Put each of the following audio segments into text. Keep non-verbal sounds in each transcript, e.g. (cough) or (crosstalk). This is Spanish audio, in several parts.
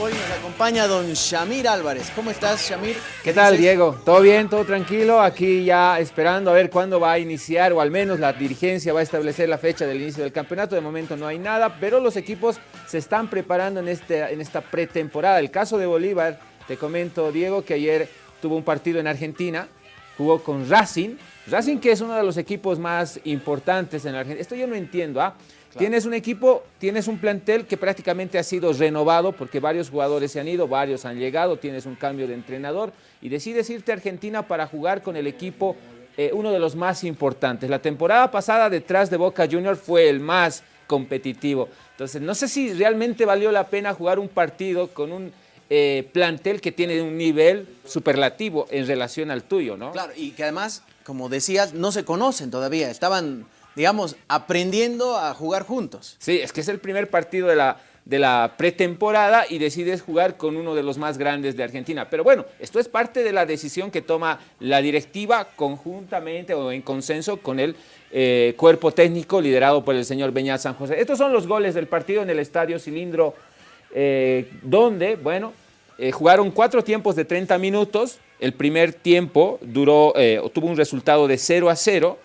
Hoy nos acompaña don Shamir Álvarez. ¿Cómo estás, Shamir? ¿Qué tal, Diego? ¿Todo bien? ¿Todo tranquilo? Aquí ya esperando a ver cuándo va a iniciar, o al menos la dirigencia va a establecer la fecha del inicio del campeonato. De momento no hay nada, pero los equipos se están preparando en, este, en esta pretemporada. El caso de Bolívar, te comento, Diego, que ayer tuvo un partido en Argentina, jugó con Racing. Racing que es uno de los equipos más importantes en Argentina. Esto yo no entiendo, ¿ah? Tienes un equipo, tienes un plantel que prácticamente ha sido renovado porque varios jugadores se han ido, varios han llegado, tienes un cambio de entrenador y decides irte a Argentina para jugar con el equipo, eh, uno de los más importantes. La temporada pasada detrás de Boca Juniors fue el más competitivo. Entonces, no sé si realmente valió la pena jugar un partido con un eh, plantel que tiene un nivel superlativo en relación al tuyo, ¿no? Claro, y que además, como decías, no se conocen todavía, estaban digamos, aprendiendo a jugar juntos. Sí, es que es el primer partido de la, de la pretemporada y decides jugar con uno de los más grandes de Argentina. Pero bueno, esto es parte de la decisión que toma la directiva conjuntamente o en consenso con el eh, cuerpo técnico liderado por el señor Beñat San José. Estos son los goles del partido en el Estadio Cilindro, eh, donde, bueno, eh, jugaron cuatro tiempos de 30 minutos. El primer tiempo duró, tuvo un resultado de 0 a 0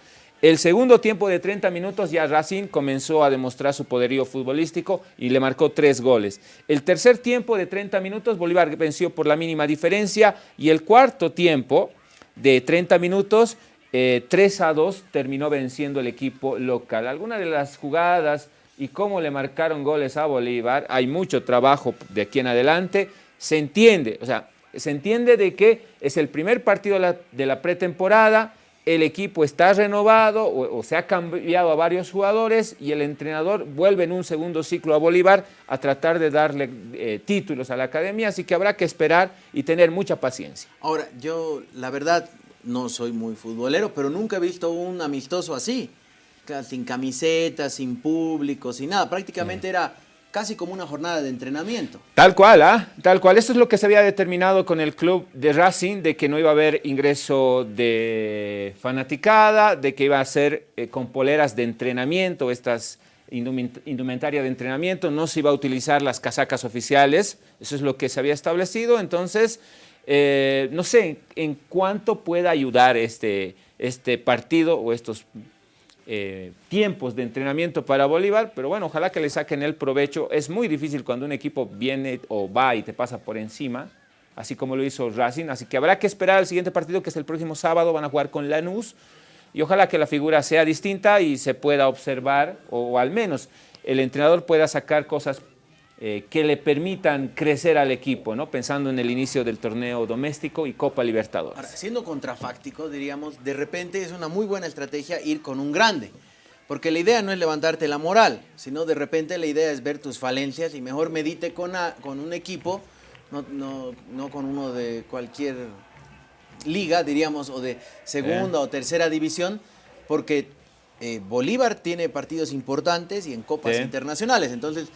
el segundo tiempo de 30 minutos ya Racing comenzó a demostrar su poderío futbolístico y le marcó tres goles. El tercer tiempo de 30 minutos Bolívar venció por la mínima diferencia y el cuarto tiempo de 30 minutos 3 eh, a 2 terminó venciendo el equipo local. Algunas de las jugadas y cómo le marcaron goles a Bolívar, hay mucho trabajo de aquí en adelante, se entiende, o sea, se entiende de que es el primer partido de la pretemporada, el equipo está renovado o, se ha cambiado a varios jugadores y el entrenador vuelve en un segundo ciclo a Bolívar a tratar de darle eh, títulos a la academia, así que habrá que esperar y tener mucha paciencia. Ahora, yo la verdad no soy muy futbolero, pero nunca he visto un amistoso así, sin camiseta, sin público, sin nada, prácticamente era casi como una jornada de entrenamiento. Tal cual, ¿ah? Tal cual. Esto es lo que se había determinado con el club de Racing, de que no iba a haber ingreso de fanaticada, de que iba a ser eh, con poleras de entrenamiento, estas indumentaria de entrenamiento, no se iba a utilizar las casacas oficiales, eso es lo que se había establecido, entonces, eh, no sé en cuánto pueda ayudar este, este partido o estos eh, tiempos de entrenamiento para Bolívar, pero bueno, ojalá que le saquen el provecho. Es muy difícil cuando un equipo viene o va y te pasa por encima, así como lo hizo Racing, así que habrá que esperar al siguiente partido que es el próximo sábado, van a jugar con Lanús, y ojalá que la figura sea distinta y se pueda observar, o al menos el entrenador pueda sacar cosas eh, que le permitan crecer al equipo, ¿no? pensando en el inicio del torneo doméstico y Copa Libertadores. Ahora, siendo contrafáctico, diríamos, de repente es una muy buena estrategia ir con un grande, porque la idea no es levantarte la moral, sino de repente la idea es ver tus falencias y mejor medite con, con un equipo, no, no, no, con uno de cualquier liga, diríamos, o de segunda o tercera división, porque eh, Bolívar tiene partidos importantes y en copas internacionales, entonces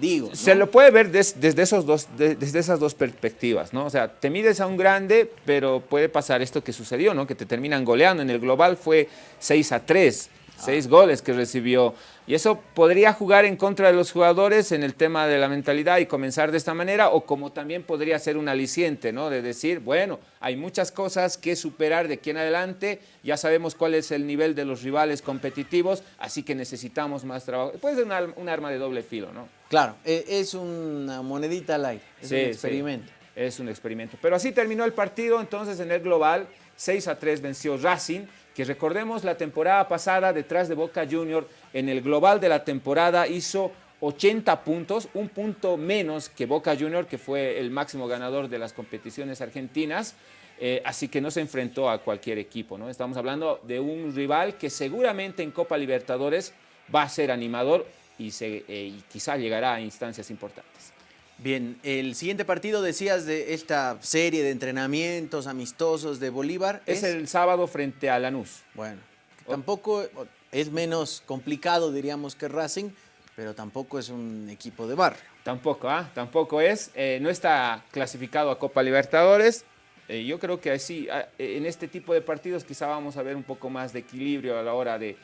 digo. Se lo puede ver desde, esos dos, desde esas dos perspectivas, ¿no? O sea, te mides a un grande, pero puede pasar esto que sucedió, ¿no? Que te terminan goleando. En el global fue 6 a 3 seis goles que recibió. Y eso podría jugar en contra de los jugadores en el tema de la mentalidad y comenzar de esta manera, o como también podría ser un aliciente, ¿no? De decir, bueno, hay muchas cosas que superar de aquí en adelante, ya sabemos cuál es el nivel de los rivales competitivos, así que necesitamos más trabajo. Puede ser un, arma de doble filo, ¿no? Claro, e, es una monedita al aire, es un experimento. es un experimento. Pero así terminó el partido, entonces en el global, 6 a 3 venció Racing, que recordemos la temporada pasada detrás de Boca Junior, en el global de la temporada hizo 80 puntos, un punto menos que Boca Junior, que fue el máximo ganador de las competiciones argentinas, eh, así que no se enfrentó a cualquier equipo. ¿no? Estamos hablando de un rival que seguramente en Copa Libertadores va a ser animador y, se, eh, y quizá llegará a instancias importantes. Bien, el siguiente partido decías de esta serie de entrenamientos amistosos de Bolívar. Es, el sábado frente a Lanús. Bueno, tampoco es menos complicado diríamos que Racing, pero tampoco es un equipo de barrio. Tampoco, ¿ah? Tampoco es. Eh, no está clasificado a Copa Libertadores. Eh, yo creo que así, ah, en este tipo de partidos quizá vamos a ver un poco más de equilibrio a la hora de,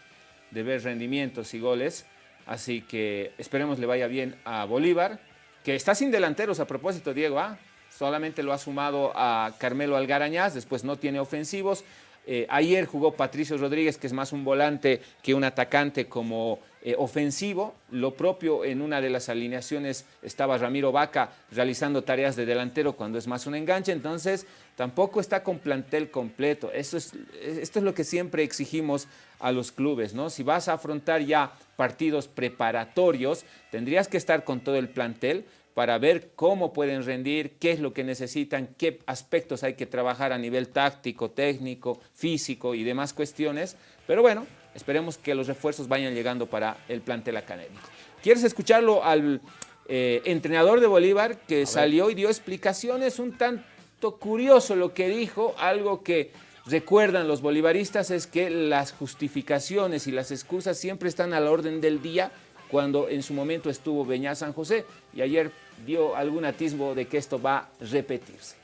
de ver rendimientos y goles. Así que esperemos le vaya bien a Bolívar que está sin delanteros a propósito, Diego, ¿ah? solamente lo ha sumado a Carmelo Algarañaz, después no tiene ofensivos. Eh, ayer jugó Patricio Rodríguez, que es más un volante que un atacante como eh, ofensivo. Lo propio en una de las alineaciones estaba Ramiro Vaca realizando tareas de delantero cuando es más un enganche. Entonces, tampoco está con plantel completo. Es, esto es lo que siempre exigimos a los clubes, ¿no? Si vas a afrontar ya partidos preparatorios, tendrías que estar con todo el plantel, para ver cómo pueden rendir, qué es lo que necesitan, qué aspectos hay que trabajar a nivel táctico, técnico, físico y demás cuestiones. Pero bueno, esperemos que los refuerzos vayan llegando para el plantel académico. ¿Quieres escucharlo al eh, entrenador de Bolívar que salió y dio explicaciones un tanto curioso lo que dijo, algo que recuerdan los bolivaristas es que las justificaciones y las excusas siempre están a la orden del día cuando en su momento estuvo Beñá San José y ayer dio algún atisbo de que esto va a repetirse.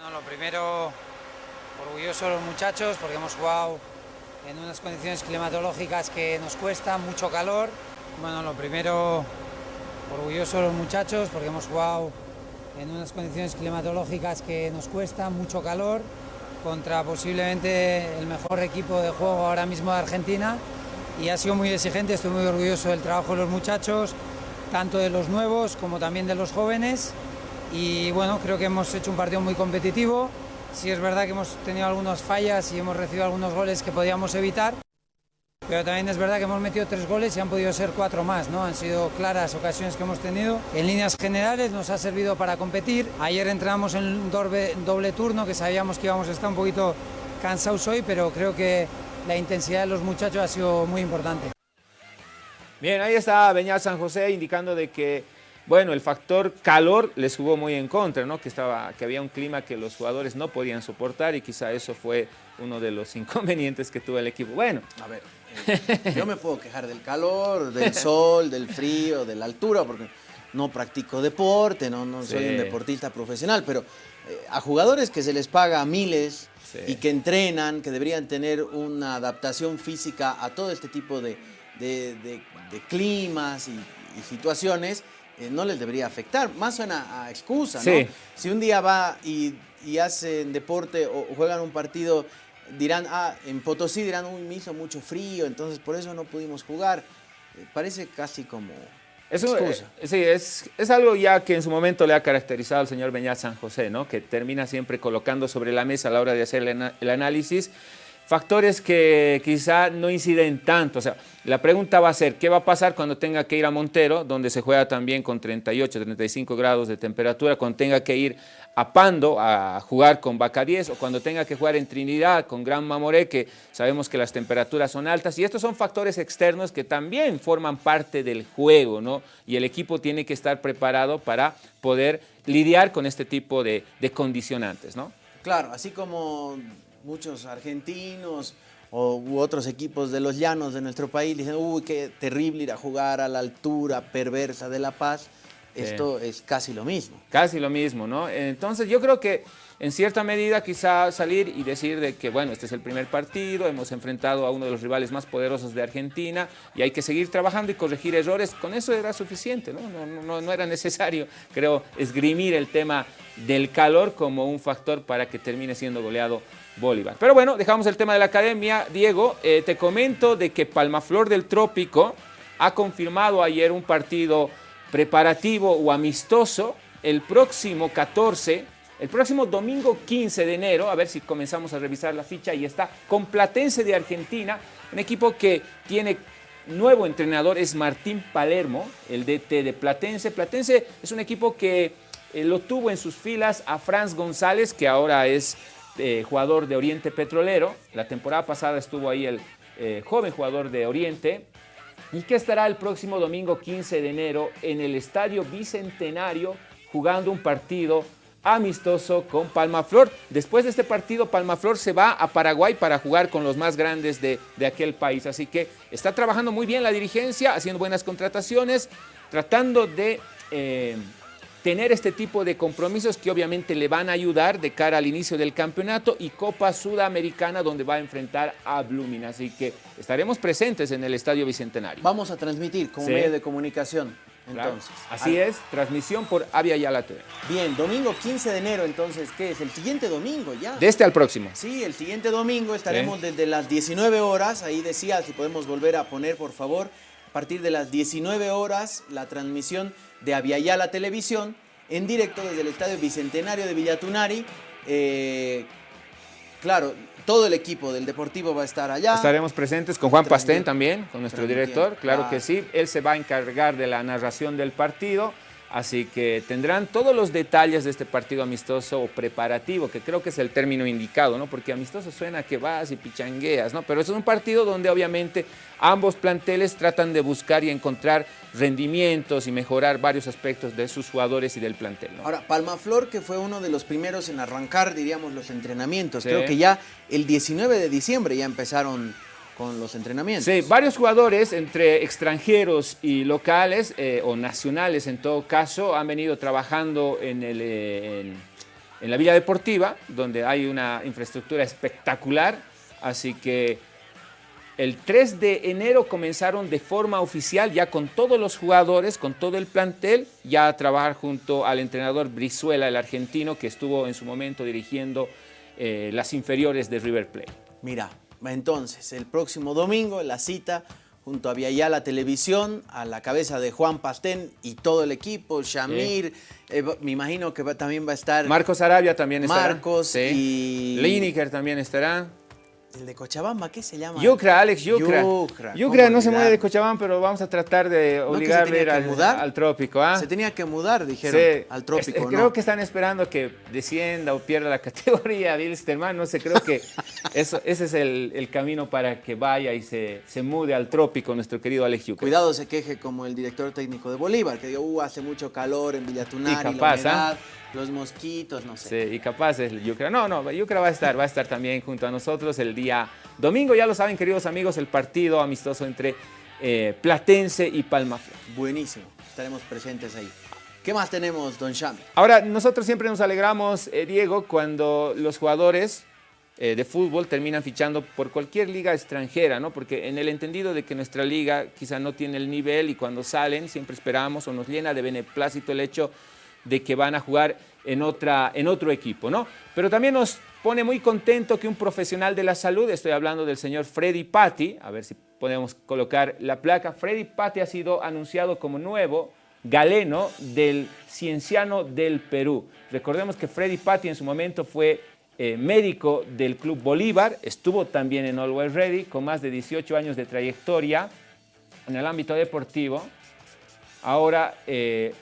Bueno, lo primero, orgulloso de los muchachos porque hemos jugado en unas condiciones climatológicas que nos cuesta, mucho calor. Bueno, lo primero, orgulloso de los muchachos porque hemos jugado en unas condiciones climatológicas que nos cuesta, mucho calor, contra posiblemente el mejor equipo de juego ahora mismo de Argentina. Y ha sido muy exigente, estoy muy orgulloso del trabajo de los muchachos, tanto de los nuevos como también de los jóvenes. Y bueno, creo que hemos hecho un partido muy competitivo, sí es verdad que hemos tenido algunas fallas y hemos recibido algunos goles que podíamos evitar, pero también es verdad que hemos metido tres goles y han podido ser cuatro más, ¿no? Han sido claras ocasiones que hemos tenido. En líneas generales nos ha servido para competir. Ayer entramos en un doble, doble turno que sabíamos que íbamos a estar un poquito cansados hoy, pero creo que la intensidad de los muchachos ha sido muy importante. Bien, ahí está Beñat San José indicando de que, bueno, el factor calor les jugó muy en contra, ¿no? Que, estaba, que había un clima que los jugadores no podían soportar y quizá eso fue uno de los (laughs) inconvenientes que tuvo el equipo. Bueno. A ver, yo me puedo quejar del calor, del (laughs) sol, del frío, de la altura, porque no practico deporte, no, no soy un deportista profesional, pero eh, a jugadores que se les paga miles, y que entrenan, que deberían tener una adaptación física a todo este tipo de, climas y, situaciones, eh, no les debería afectar. Más suena a excusa, ¿no? Si un día va y, hacen deporte o, juegan un partido, dirán, ah, en Potosí dirán, uy, me hizo mucho frío, entonces por eso no pudimos jugar. Eh, parece casi como eso, eh, sí, es, es, algo ya que en su momento le ha caracterizado al señor Beñat San José, ¿no? que termina siempre colocando sobre la mesa a la hora de hacer el, análisis factores que quizá no inciden tanto. O sea, la pregunta va a ser, ¿qué va a pasar cuando tenga que ir a Montero, donde se juega también con 38, 35 grados de temperatura, cuando tenga que ir a Pando a jugar con 10 o cuando tenga que jugar en Trinidad con Gran Mamoré, que sabemos que las temperaturas son altas y estos son factores externos que también forman parte del juego, ¿no? Y el equipo tiene que estar preparado para poder lidiar con este tipo de, condicionantes, ¿no? Claro, así como muchos argentinos o, u otros equipos de los llanos de nuestro país dicen, uy, qué terrible ir a jugar a la altura perversa de La Paz, esto es casi lo mismo. Casi lo mismo, ¿no? Entonces yo creo que en cierta medida quizá salir y decir de que, bueno, este es el primer partido, hemos enfrentado a uno de los rivales más poderosos de Argentina y hay que seguir trabajando y corregir errores, con eso era suficiente, ¿no? No, no, no era necesario, (laughs) creo, esgrimir el tema del calor como un factor para que termine siendo goleado Bolívar. Pero bueno, dejamos el tema de la academia. Diego, eh, te comento de que Palmaflor del Trópico ha confirmado ayer un partido preparativo o amistoso el próximo 14, el próximo domingo 15 de enero, a ver si comenzamos a revisar la ficha, y está con Platense de Argentina, un equipo que tiene nuevo entrenador, es Martín Palermo, el DT de Platense. Platense es un equipo que eh, lo tuvo en sus filas a Franz González, que ahora es eh, jugador de Oriente Petrolero. La temporada pasada estuvo ahí el eh, joven jugador de Oriente, y que estará el próximo domingo 15 de enero en el Estadio Bicentenario jugando un partido amistoso con Palmaflor. Después de este partido, Palmaflor se va a Paraguay para jugar con los más grandes de, aquel país. Así que está trabajando muy bien la dirigencia, haciendo buenas contrataciones, tratando de eh, tener este tipo de compromisos que obviamente le van a ayudar de cara al inicio del campeonato y Copa Sudamericana donde va a enfrentar a Blooming. Así que estaremos presentes en el Estadio Bicentenario. Vamos a transmitir como medio de comunicación. entonces. Así es, transmisión por Avia Yala TV. Bien, domingo 15 de enero, entonces, ¿qué es? El siguiente domingo ya. De este al próximo. Sí, el siguiente domingo estaremos desde las 19 horas. Ahí decía, si podemos volver a poner, por favor, a partir de las 19 horas, la transmisión de Aviala Televisión en directo desde el Estadio Bicentenario de Villatunari. Eh, claro, todo el equipo del Deportivo va a estar allá. Estaremos presentes con Juan Pastén también, con nuestro director, claro que sí. Él se va a encargar de la narración del partido. Así que tendrán todos los detalles de este partido amistoso o preparativo, que creo que es el término indicado, ¿no? Porque amistoso suena que vas y pichangueas, ¿no? Pero es un partido donde obviamente ambos planteles tratan de buscar y encontrar rendimientos y mejorar varios aspectos de sus jugadores y del plantel. ¿no? Ahora, Palmaflor, que fue uno de los primeros en arrancar, diríamos, los entrenamientos. Creo que ya el 19 de diciembre ya empezaron con los entrenamientos. Sí, varios jugadores entre extranjeros y locales eh, o nacionales en todo caso han venido trabajando en, el, eh, en, la Villa Deportiva, donde hay una infraestructura espectacular, así que el 3 de enero comenzaron de forma oficial ya con todos los jugadores, con todo el plantel, ya a trabajar junto al entrenador Brizuela, el argentino, que estuvo en su momento dirigiendo eh, las inferiores de River Plate. Mira, entonces, el próximo domingo, la cita junto a la Televisión, a la cabeza de Juan Pastén y todo el equipo, Shamir, eh, me imagino que también va a estar... Marcos Arabia también estará. Marcos y... Lineker también estará. ¿El de Cochabamba qué se llama? Yucra, Alex Yucra. Yucra, no se mueve de Cochabamba, pero vamos a tratar de obligarle a ir al, al, trópico. ¿ah? Se tenía que mudar, dijeron, al trópico. creo que están esperando que descienda o pierda la (laughs) categoría Bilsterman. No sé, creo que (laughs) eso, ese es el, camino para que vaya y se, se, mude al trópico nuestro querido Alex Yucra. Cuidado se queje como el director técnico de Bolívar, que dijo, uh, hace mucho calor en Villatunari, y capaz, la ¿ah? Los mosquitos, no sé. Sí, y capaz el Yucra. No, no, Yucra va a estar, va a estar también junto a nosotros el día domingo. Ya lo saben, queridos amigos, el partido amistoso entre eh, Platense y Palmaflor. Buenísimo, estaremos presentes ahí. ¿Qué más tenemos, don Shami? Ahora, nosotros siempre nos alegramos, eh, Diego, cuando los jugadores eh, de fútbol terminan fichando por cualquier liga extranjera, ¿no? Porque en el entendido de que nuestra liga quizá no tiene el nivel y cuando salen siempre esperamos o nos llena de beneplácito el hecho de que van a jugar en, otra, en otro equipo, ¿no? Pero también nos pone muy contento que un profesional de la salud, estoy hablando del señor Freddy Patti, a ver si podemos colocar la placa, Freddy Patti ha sido anunciado como nuevo galeno del Cienciano del Perú. Recordemos que Freddy Patti en su momento fue eh, médico del Club Bolívar, estuvo también en Always Ready con más de 18 años de trayectoria en el ámbito deportivo. Ahora eh,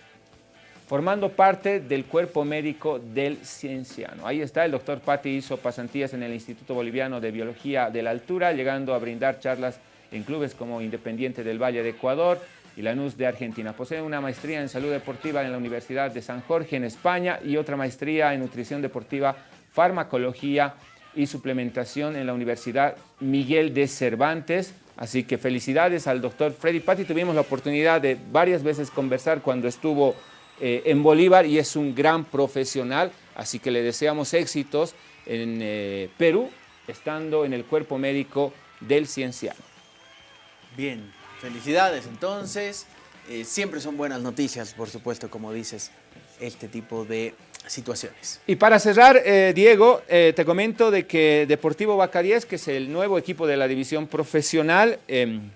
formando parte del cuerpo médico del cienciano. Ahí está, el doctor Patti hizo pasantías en el Instituto Boliviano de Biología de la Altura, llegando a brindar charlas en clubes como Independiente del Valle de Ecuador y Lanús de Argentina. Posee una maestría en salud deportiva en la Universidad de San Jorge en España y otra maestría en nutrición deportiva, farmacología y suplementación en la Universidad Miguel de Cervantes. Así que felicidades al doctor Freddy Patti. Tuvimos la oportunidad de varias veces conversar cuando estuvo eh, en Bolívar y es un gran profesional, así que le deseamos éxitos en eh, Perú, estando en el cuerpo médico del Cienciano. Bien, felicidades entonces. Eh, siempre son buenas noticias, por supuesto, como dices, este tipo de situaciones. Y para cerrar, Diego, te comento de que Deportivo Bacaríes, que es el nuevo equipo de la división profesional, em,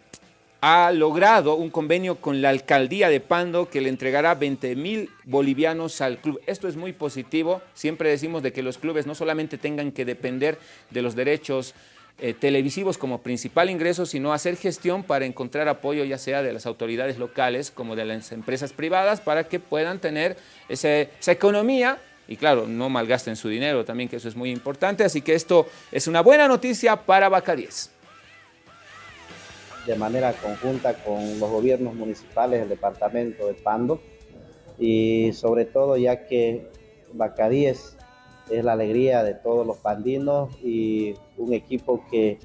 ha logrado un convenio con la alcaldía de Pando que le entregará 20 mil bolivianos al club. Esto es muy positivo. Siempre decimos de que los clubes no solamente tengan que depender de los derechos eh, televisivos como principal ingreso, sino hacer gestión para encontrar apoyo ya sea de las autoridades locales como de las empresas privadas para que puedan tener esa economía y claro, no malgasten su dinero también, que eso es muy importante. Así que esto es una buena noticia para Bacaríes de manera conjunta con los gobiernos municipales del departamento de Pando y sobre todo ya que Bacadíes es la alegría de todos los pandinos y un equipo que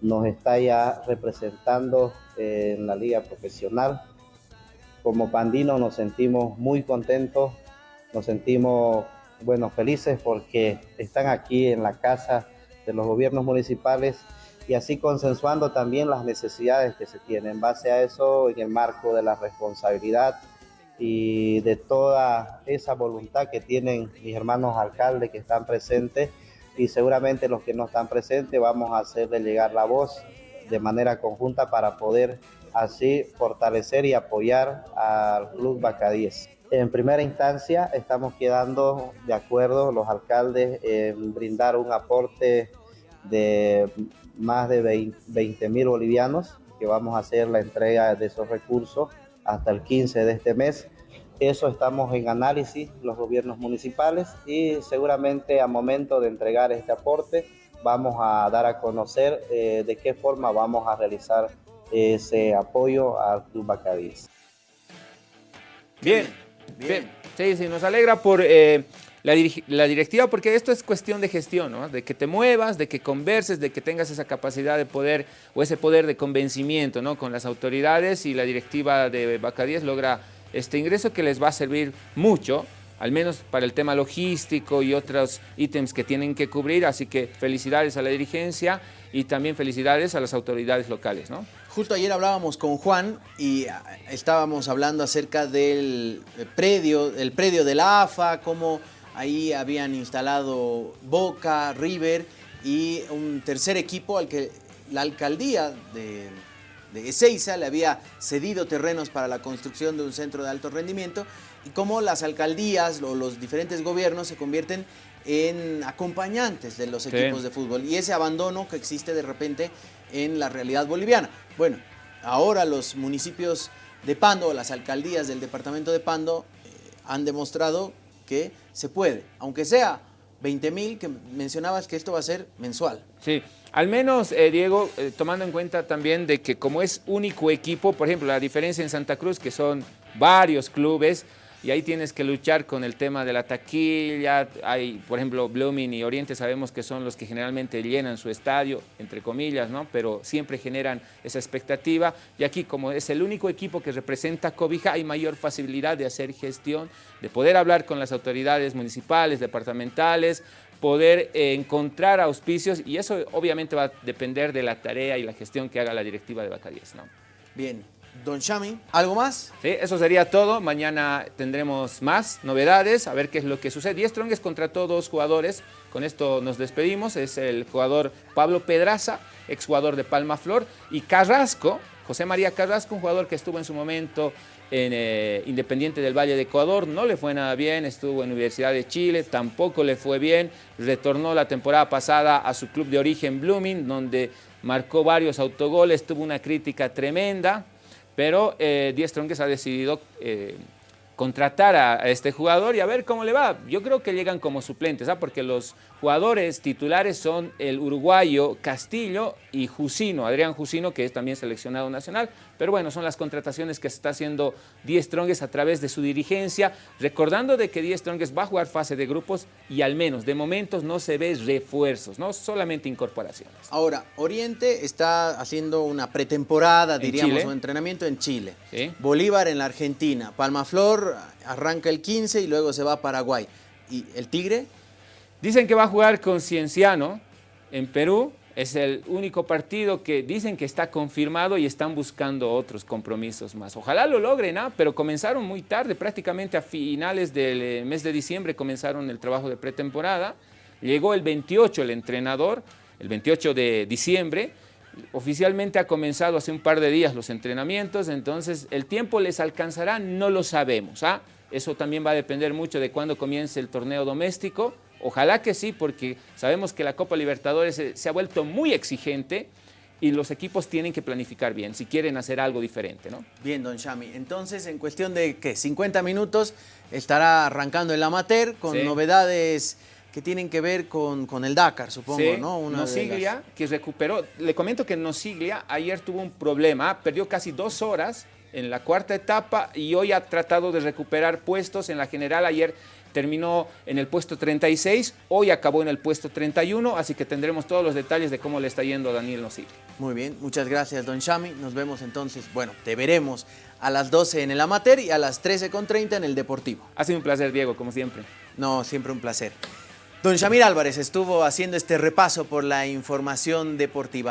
nos está ya representando en la liga profesional. Como pandinos nos sentimos muy contentos, nos sentimos bueno, felices porque están aquí en la casa de los gobiernos municipales y así consensuando también las necesidades que se tienen. En base a eso, en el marco de la responsabilidad y de toda esa voluntad que tienen mis hermanos alcaldes que están presentes y seguramente los que no están presentes vamos a hacerle llegar la voz de manera conjunta para poder así fortalecer y apoyar al Club Bacadíes. En primera instancia estamos quedando de acuerdo los alcaldes en brindar un aporte de más de 20 mil bolivianos que vamos a hacer la entrega de esos recursos hasta el 15 de este mes. Eso estamos en análisis los gobiernos municipales y seguramente a momento de entregar este aporte vamos a dar a conocer eh, de qué forma vamos a realizar ese apoyo al Club Bacadís. Bien, bien. Sí, sí, nos alegra por eh, la, directiva, porque esto es cuestión de gestión, ¿no? De que te muevas, de que converses, de que tengas esa capacidad de poder o ese poder de convencimiento, ¿no? Con las autoridades y la directiva de Bacadíes logra este ingreso que les va a servir mucho, al menos para el tema logístico y otros ítems que tienen que cubrir, así que felicidades a la dirigencia y también felicidades a las autoridades locales, ¿no? Justo ayer hablábamos con Juan y ah, estábamos hablando acerca del predio, el predio de la AFA, cómo ahí habían instalado Boca, River y un tercer equipo al que la alcaldía de, de Ezeiza le había cedido terrenos para la construcción de un centro de alto rendimiento y cómo las alcaldías o los diferentes gobiernos se convierten en acompañantes de los equipos de fútbol y ese abandono que existe de repente en la realidad boliviana. Bueno, ahora los municipios de Pando, las alcaldías del departamento de Pando eh, han demostrado que se puede, aunque sea 20 mil, que mencionabas que esto va a ser mensual. Sí, al menos, eh, Diego, eh, tomando en cuenta también de que como es único equipo, por ejemplo, la diferencia en Santa Cruz, que son varios clubes, y ahí tienes que luchar con el tema de la taquilla. Hay, por ejemplo, Blooming y Oriente sabemos que son los que generalmente llenan su estadio, entre comillas, ¿no? Pero siempre generan esa expectativa. Y aquí, como es el único equipo que representa Cobija, hay mayor facilidad de hacer gestión, de poder hablar con las autoridades municipales, departamentales, poder eh, encontrar auspicios y eso obviamente va a depender de la tarea y la gestión que haga la directiva de Bacadíes, ¿no? Bien, Don Chami, ¿algo más? Sí, eso sería todo. Mañana tendremos más novedades, a ver qué es lo que sucede. Y Strong contrató dos jugadores. Con esto nos despedimos. Es el jugador Pablo Pedraza, exjugador de Palma Flor, y Carrasco, José María Carrasco, un jugador que estuvo en su momento en eh, Independiente del Valle de Ecuador, no le fue nada bien, estuvo en Universidad de Chile, tampoco le fue bien, retornó la temporada pasada a su club de origen Blooming, donde marcó varios autogoles, tuvo una crítica tremenda, pero eh, Tronques ha decidido eh, contratar a, este jugador y a ver cómo le va. Yo creo que llegan como suplentes, ¿ah? porque los jugadores titulares son el uruguayo Castillo y Jusino, Adrián Jusino, que es también seleccionado nacional. Pero bueno, son las contrataciones que está haciendo Díaz Trongues a través de su dirigencia, recordando de que Díaz Trongues va a jugar fase de grupos y al menos de momentos no se ve refuerzos, no solamente incorporaciones. Ahora, Oriente está haciendo una pretemporada, diríamos, un entrenamiento en Chile. Bolívar en la Argentina, Palmaflor arranca el 15 y luego se va a Paraguay. ¿Y el Tigre? Dicen que va a jugar con Cienciano en Perú. Es el único partido que dicen que está confirmado y están buscando otros compromisos más. Ojalá lo logren, ¿ah? pero comenzaron muy tarde, prácticamente a finales del eh, mes de diciembre comenzaron el trabajo de pretemporada. Llegó el 28 el entrenador, el 28 de diciembre, Oficialmente ha comenzado hace un par de días los entrenamientos, entonces el tiempo les alcanzará, no lo sabemos. ¿ah? Eso también va a depender mucho de cuándo comience el torneo doméstico. Ojalá que sí, porque sabemos que la Copa Libertadores se, ha vuelto muy exigente y los equipos tienen que planificar bien si quieren hacer algo diferente. ¿no? Bien, don Chami. Entonces, en cuestión de, ¿qué? 50 minutos estará arrancando el amateur con novedades que tienen que ver con, con el Dakar, supongo, ¿no? Una Nosiglia, que recuperó, le comento que Nosiglia ayer tuvo un problema, perdió casi dos horas en la cuarta etapa y hoy ha tratado de recuperar puestos en la general. Ayer terminó en el puesto 36, hoy acabó en el puesto 31, así que tendremos todos los detalles de cómo le está yendo a Daniel Nosiglia. Muy bien, muchas gracias, don Shami. Nos vemos entonces, bueno, te veremos a las 12 en el amateur y a las 13.30 en el deportivo. Ha sido un placer, Diego, como siempre. No, siempre un placer. Don Shamir Álvarez estuvo haciendo este repaso por la información deportiva.